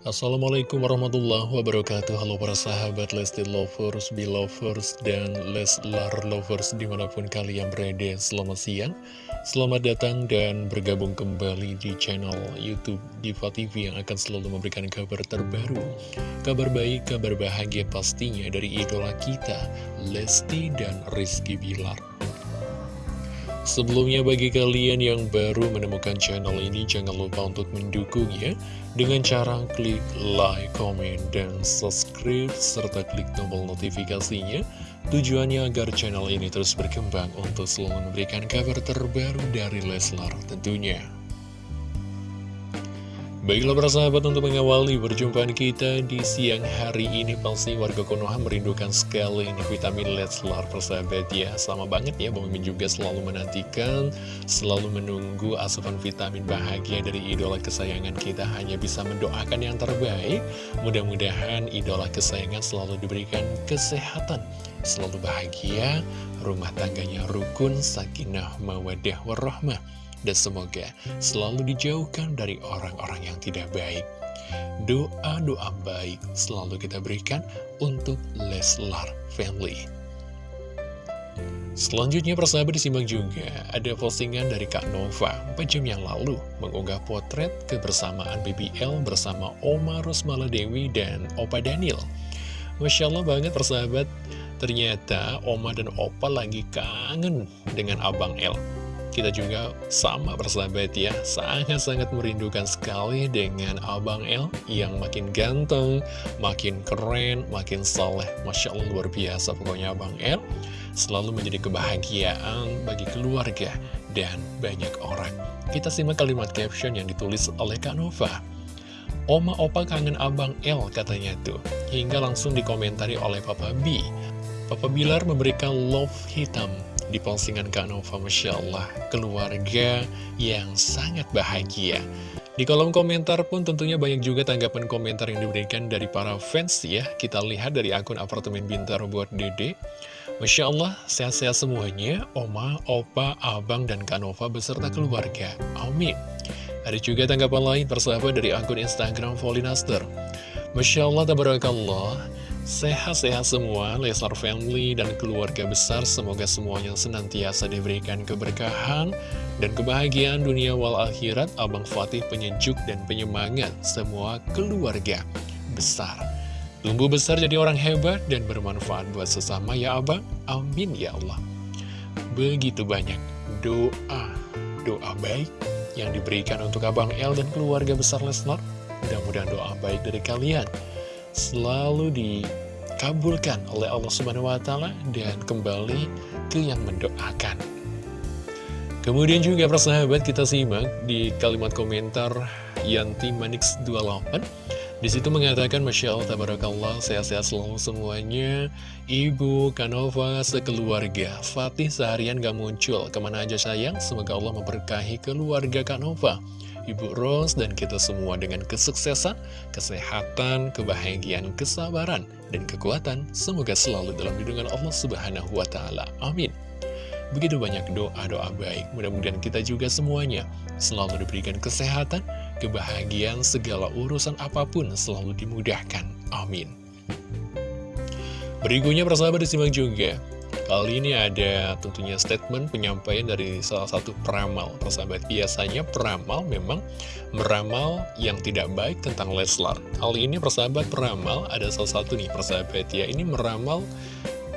Assalamualaikum warahmatullahi wabarakatuh. Halo para sahabat Lesti Lovers, Belovers, dan Leslar Lovers di mana pun kalian berada. Selamat siang, selamat datang dan bergabung kembali di channel Youtube Diva TV Yang akan selalu memberikan kabar terbaru Kabar baik, kabar bahagia pastinya dari idola kita Lesti dan Rizky Bilar Sebelumnya bagi kalian yang baru menemukan channel ini jangan lupa untuk mendukungnya dengan cara klik like, comment, dan subscribe serta klik tombol notifikasinya tujuannya agar channel ini terus berkembang untuk selalu memberikan kabar terbaru dari Leslar tentunya. Baiklah para sahabat untuk mengawali perjumpaan kita di siang hari ini Pasti warga Konoha merindukan sekali ini vitamin Leslar persahabat ya. Sama banget ya Bang Mimin juga selalu menantikan Selalu menunggu asupan vitamin bahagia dari idola kesayangan kita. Hanya bisa mendoakan yang terbaik. Mudah-mudahan idola kesayangan selalu diberikan kesehatan Selalu bahagia. Rumah tangganya rukun, sakinah, mawadah, warahmah dan semoga selalu dijauhkan dari orang-orang yang tidak baik. Doa-doa baik selalu kita berikan untuk Leslar Family. Selanjutnya persahabat disimak juga ada postingan dari Kak Nova 4 jam yang lalu mengunggah potret kebersamaan BBL bersama Oma Rosmala Dewi dan Opa Daniel. Masya Allah banget persahabat, ternyata Oma dan Opa lagi kangen dengan Abang L. Kita juga sama bersahabat ya, sangat-sangat merindukan sekali dengan Abang L yang makin ganteng, makin keren, makin soleh. Masya Allah luar biasa pokoknya Abang L selalu menjadi kebahagiaan bagi keluarga dan banyak orang. Kita simak kalimat caption yang ditulis oleh Kak Nova. Oma Opa kangen Abang L katanya tuh, hingga langsung dikomentari oleh Papa B. Papa Bilar memberikan love hitam di postingan Kak Nova Masya Allah. Keluarga yang sangat bahagia. Di kolom komentar pun tentunya banyak juga tanggapan komentar yang diberikan dari para fans ya. Kita lihat dari akun apartemen Bintaro buat dede. Masya Allah sehat-sehat semuanya Oma, Opa, Abang, dan Kak Nova beserta keluarga. Amin. Ada juga tanggapan lain persahabat dari akun Instagram Volinaster Masya Allah, Tabarakallah Sehat-sehat semua, Leslar Family dan keluarga besar, semoga semuanya senantiasa diberikan keberkahan dan kebahagiaan dunia wal akhirat, Abang Fatih penyejuk dan penyemangat semua keluarga besar. Tumbuh besar jadi orang hebat dan bermanfaat buat sesama ya Abang, amin ya Allah. Begitu banyak doa, doa baik yang diberikan untuk Abang El dan keluarga besar Leslar. Mudah-mudahan doa baik dari kalian selalu dikabulkan oleh Allah Subhanahu wa taala dan kembali ke yang mendoakan. Kemudian juga persahabat kita simak di kalimat komentar Yanti Manix 28 Di situ mengatakan Masya Allah Tabarakallah Sehat-sehat selalu semuanya. Ibu, Kanova, sekeluarga. Fatih seharian gak muncul. Ke mana aja sayang? Semoga Allah memberkahi keluarga Kanova Ibu Rose dan kita semua dengan kesuksesan, kesehatan, kebahagiaan, kesabaran, dan kekuatan. Semoga selalu dalam lindungan Allah Subhanahu wa Ta'ala. Amin. Begitu banyak doa-doa baik. Mudah-mudahan kita juga semuanya selalu diberikan kesehatan, kebahagiaan, segala urusan apa pun selalu dimudahkan. Amin. Berikutnya persahabat disimak juga Kali ini ada tentunya statement penyampaian dari salah satu peramal. Persahabat, biasanya peramal memang meramal yang tidak baik tentang Leslar. Kali ini persahabat peramal ada salah satu nih persahabat ya. Ini meramal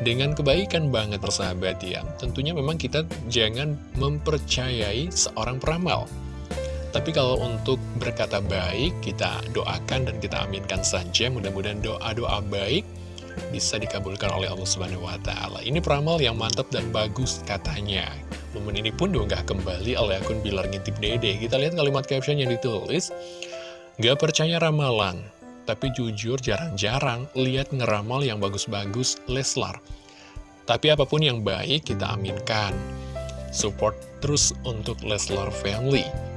dengan kebaikan banget persahabat ya. Tentunya memang kita jangan mempercayai seorang peramal. Tapi kalau untuk berkata baik, kita doakan dan kita aminkan saja. Mudah-mudahan doa-doa baik bisa dikabulkan oleh Allah Subhanahu wa taala. Ini peramal yang mantap dan bagus katanya. Momen ini pun diunggah kembali oleh akun Bilar Ngintip Dede. Kita lihat kalimat caption yang ditulis. Gak percaya ramalan, tapi jujur jarang-jarang lihat ngeramal yang bagus-bagus Leslar. Tapi apa pun yang baik kita aminkan. Support terus untuk Leslar Family.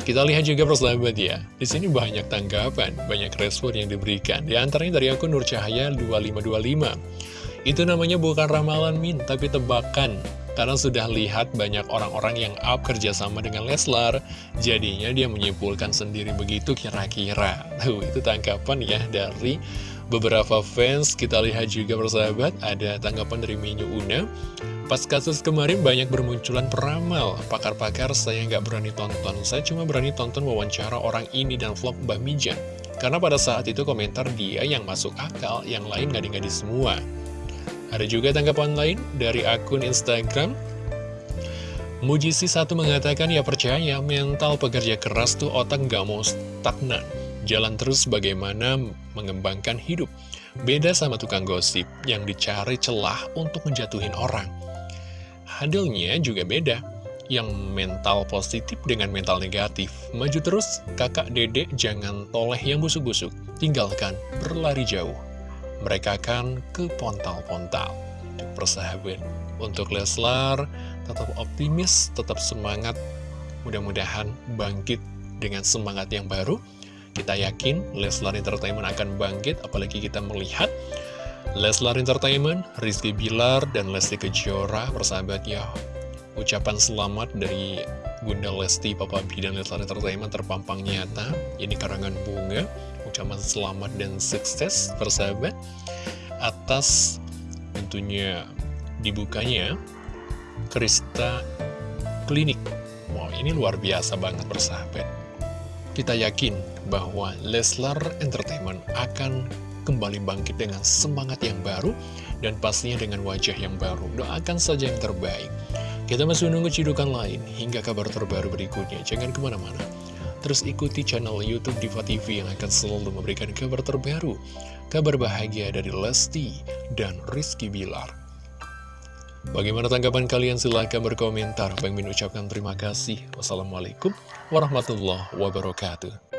Kita lihat juga persahabat ya, di sini banyak tanggapan, banyak respon yang diberikan. Di antaranya dari akun Nur Cahaya 2525. Itu namanya bukan ramalan min, tapi tebakan. Karena sudah lihat banyak orang-orang yang up kerjasama dengan Leslar Jadinya dia menyimpulkan sendiri begitu kira-kira Tuh itu tangkapan ya dari beberapa fans Kita lihat juga persahabat ada tanggapan dari Minyu Una Pas kasus kemarin banyak bermunculan peramal Pakar-pakar saya nggak berani tonton. Saya cuma berani tonton wawancara orang ini dan vlog Mbak Mijan. Karena pada saat itu komentar dia yang masuk akal Yang lain ngadi-ngadi semua. Ada juga tanggapan lain dari akun Instagram. Mujisi satu mengatakan ya percaya mental pekerja keras tuh otak nggak mau stagnan. Jalan terus bagaimana mengembangkan hidup. Beda sama tukang gosip yang dicari celah untuk menjatuhin orang Hasilnya juga beda. Yang mental positif dengan mental negatif. Maju terus, kakak dedek jangan toleh yang busuk-busuk. Tinggalkan, berlari jauh. Mereka akan ke pontal-pontal. Persahabat Untuk Leslar, tetap optimis, tetap semangat. Mudah-mudahan bangkit dengan semangat yang baru. Kita yakin Leslar Entertainment akan bangkit Apalagi kita melihat Leslar Entertainment, Rizky Bilar, dan Lesti Kejora persahabat ya. Ucapan selamat dari Bunda Lesti, Papa B, dan Leslar Entertainment terpampang nyata. Ini karangan bunga Ucapan selamat dan sukses persahabat Atas tentunya dibukanya Krista Klinik. Wow ini luar biasa banget persahabat Kita yakin bahwa Leslar Entertainment akan kembali bangkit dengan semangat yang baru dan pastinya dengan wajah yang baru. Doakan saja yang terbaik. Kita masih menunggu cidukan lain hingga kabar terbaru berikutnya. Jangan ke mana-mana. Terus ikuti channel Youtube Diva TV yang akan selalu memberikan kabar terbaru. Kabar bahagia dari Lesti dan Rizky Bilar. Bagaimana tanggapan kalian? Silahkan berkomentar. Bang ucapkan terima kasih. Wassalamualaikum warahmatullahi wabarakatuh.